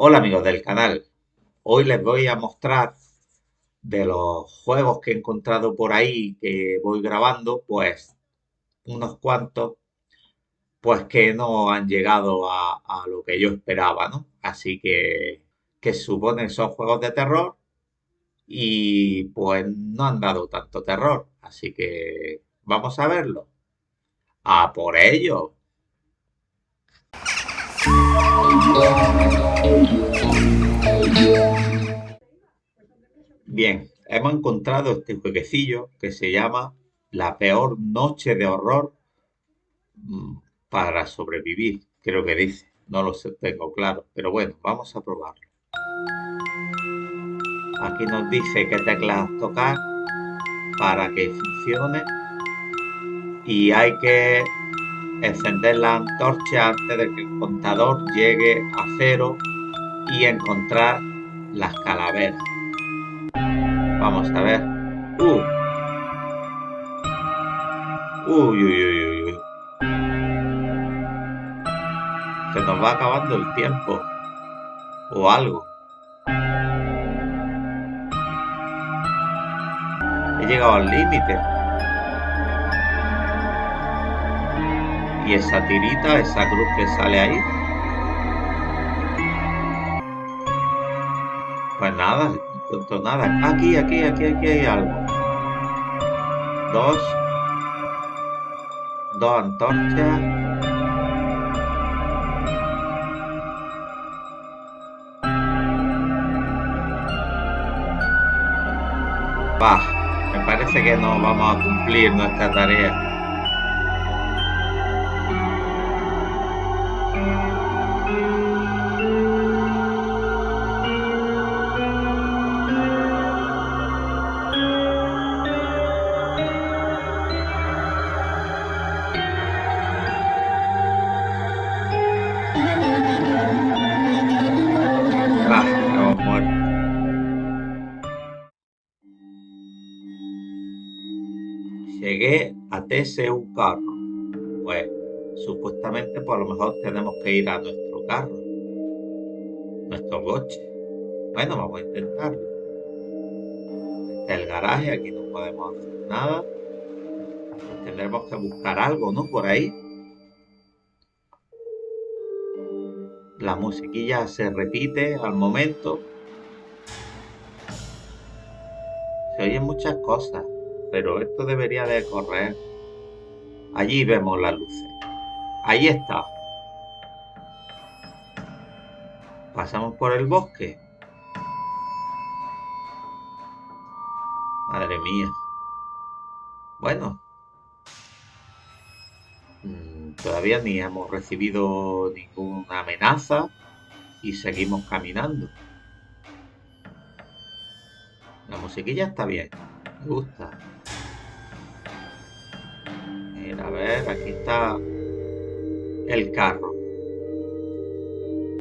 Hola amigos del canal, hoy les voy a mostrar de los juegos que he encontrado por ahí que voy grabando, pues unos cuantos, pues que no han llegado a, lo que yo esperaba, ¿no? Así que, que supone son juegos de terror y pues no han dado tanto terror, así que vamos a verlo. ¡A por ello! Bien, hemos encontrado este jueguecillo que se llama La peor noche de horror mm, para sobrevivir, creo que dice. No lo tengo claro, pero bueno, vamos a probarlo. Aquí nos dice qué teclas tocar para que funcione y hay que encender la antorcha antes de que el contador llegue a cero y encontrar las calaveras. Vamos a ver. Uh. Uy, uy, uy, uy. Se nos va acabando el tiempo. O algo. He llegado al límite. Y esa tirita, esa cruz que sale ahí. Pues nada, no nada. Aquí, aquí, aquí, aquí hay algo. Dos. Dos antorchas. Bah, me parece que no vamos a cumplir nuestra tarea. Llegué a TC un carro. Pues supuestamente por lo mejor tenemos que ir a nuestro carro. Nuestro coche. Bueno, vamos a intentarlo. Este es el garaje, aquí no podemos hacer nada. tendremos que buscar algo, ¿no? Por ahí. La musiquilla se repite al momento. Se oyen muchas cosas, pero esto debería de correr. Allí vemos las luces. Ahí está. Pasamos por el bosque. Madre mía. Bueno. Mm, todavía ni hemos recibido ninguna amenaza y seguimos caminando. La musiquilla está bien, me gusta. A ver, aquí está el carro.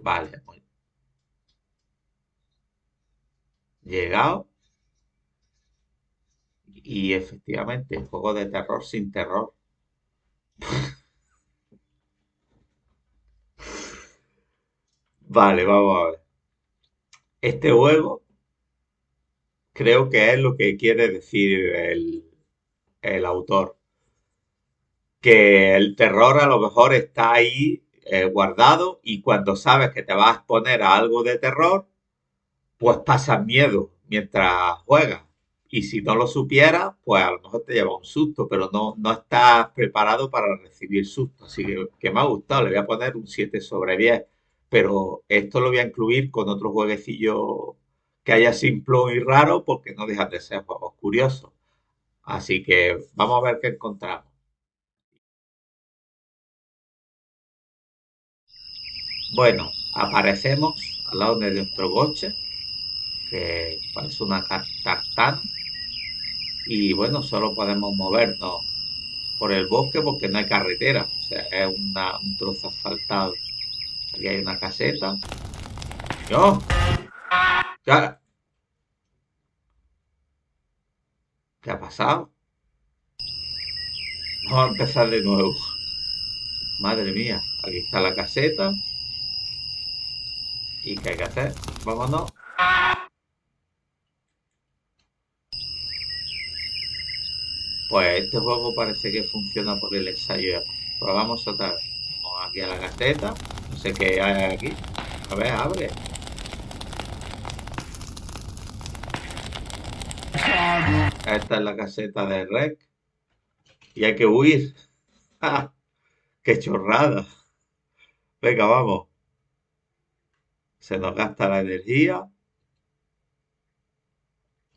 Vale, muy Llegado. Y efectivamente, juego de terror sin terror. Vale, vamos a ver. Este juego creo que es lo que quiere decir el, el autor. Que el terror a lo mejor está ahí eh, guardado y cuando sabes que te vas a exponer a algo de terror, pues pasas miedo mientras juegas. Y si no lo supieras, pues a lo mejor te lleva un susto, pero no, no estás preparado para recibir susto. Así que, que me ha gustado, le voy a poner un 7 sobre 10 pero esto lo voy a incluir con otro jueguecillo que haya simple y raro porque no dejan de ser juegos curiosos. Así que vamos a ver qué encontramos. Bueno, aparecemos al lado de nuestro coche, que parece una tartana. Y bueno, solo podemos movernos por el bosque porque no hay carretera. O sea, es un trozo asfaltado. Aquí hay una caseta. ¡Yo! ¿Qué? ¿Qué ha pasado? Vamos a empezar de nuevo. Madre mía, aquí está la caseta. ¿Y qué hay que hacer? Vámonos. Pues este juego parece que funciona por el ensayo. Probamos otra vez. Vamos aquí a la caseta. No sé qué hay aquí. A ver, abre. Esta es la caseta de Rec. Y hay que huir. ¡Qué chorrada! Venga, vamos. Se nos gasta la energía.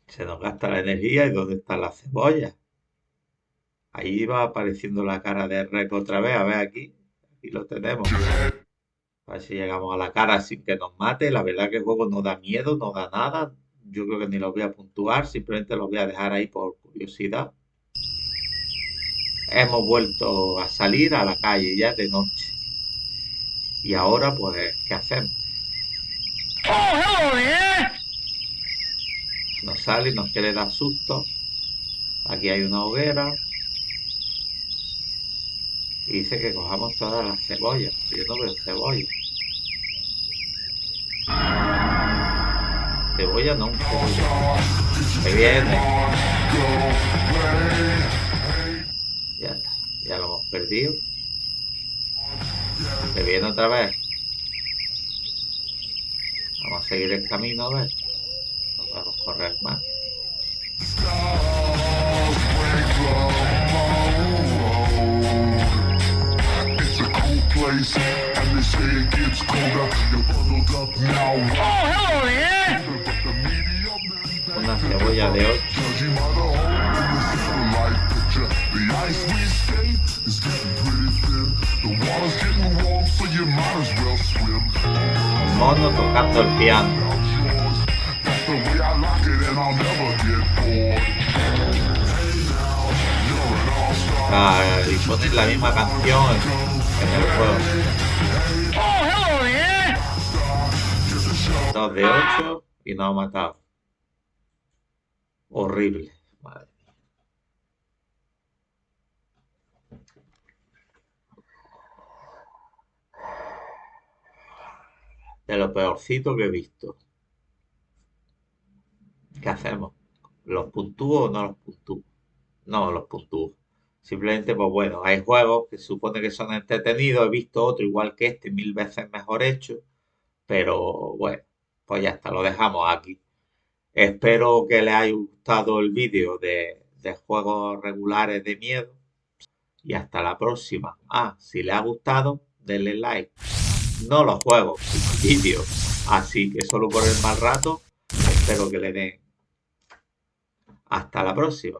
Se nos gasta la energía. ¿Y dónde está la cebolla? Ahí va apareciendo la cara de Rec otra vez. A ver aquí. Aquí lo tenemos. A ver si llegamos a la cara sin que nos mate. La verdad que el juego no da miedo, no da nada. Yo creo que ni lo voy a puntuar. Simplemente lo voy a dejar ahí por curiosidad. Hemos vuelto a salir a la calle ya de noche. Y ahora, pues, ¿qué hacemos? Nos sale nos quiere dar susto. Aquí hay una hoguera. Y dice que cojamos todas las cebollas. Yo no veo cebolla. Cebolla no, un cebolla. Ahí viene. Ya está. Ya lo hemos perdido. Se viene otra vez. Vamos a seguir el camino a ver. No podemos correr más. Una cebolla de 8 The ice we skate is getting pretty thin The water's getting warm so you might as well swim Un mono tocando el piano Ah, y la misma canción en el juego. De 8 y nos ha matado. Horrible. Madre mía. De lo peorcito que he visto. ¿Qué hacemos? ¿Los puntúo o no los puntúo? No, los puntúo. Simplemente, pues bueno, hay juegos que supone que son entretenidos. He visto otro igual que este, mil veces mejor hecho. Pero bueno, pues ya está, lo dejamos aquí. Espero que les haya gustado el vídeo de, de juegos regulares de miedo. Y hasta la próxima. Ah, si les ha gustado, denle like. No los juegos, vídeo. Así que solo por el mal rato, espero que le den. Hasta la próxima.